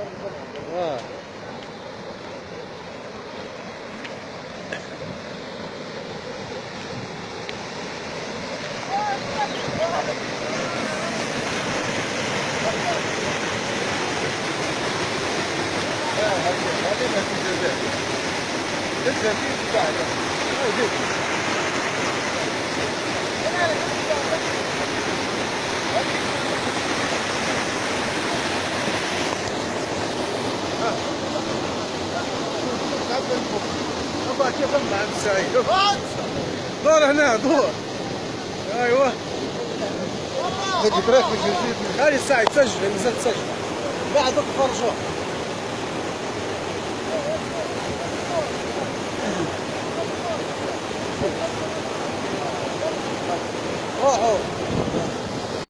آه هذه نتيجة لسه في بعد ابا كيف مع السعيد دور هنا دور. أيوه. هذيك راك مش جديد هذه الساعة تسجل نزلت تسجل. بعد تخرجوا روحوا.